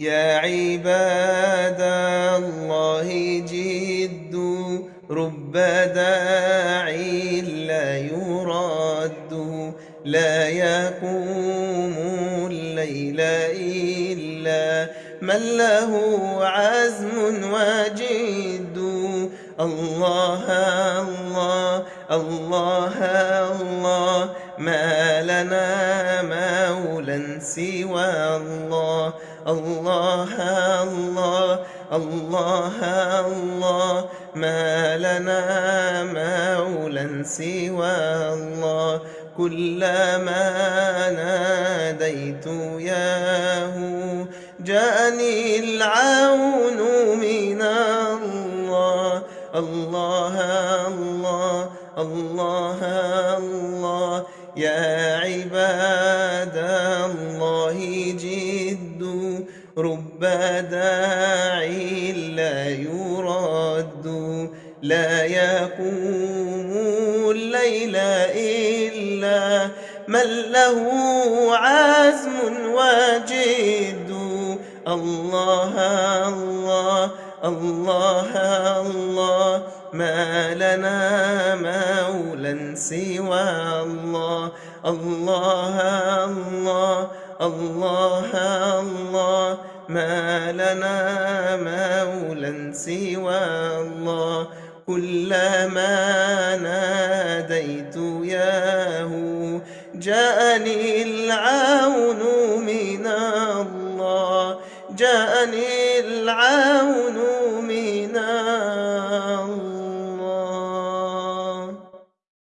يا عباد الله جدوا رب داعي لا يرد لا يقوم الليل إلا من له عزم وجد. الله الله الله الله ما لنا مولا سوى الله. الله الله الله الله. ما لنا مولا سوى الله. كلما ناديت ياه جاءني العون من الله. الله الله. الله الله. يا عباد الله جد رب داعي لا يرد. لا يقوم الليل إلا من له عزم وجد. الله الله الله ما لنا مولا سوى الله. الله الله الله الله ما لنا مولا سوى الله. كلما ناديت ياه جاءني العون جاءني العون منا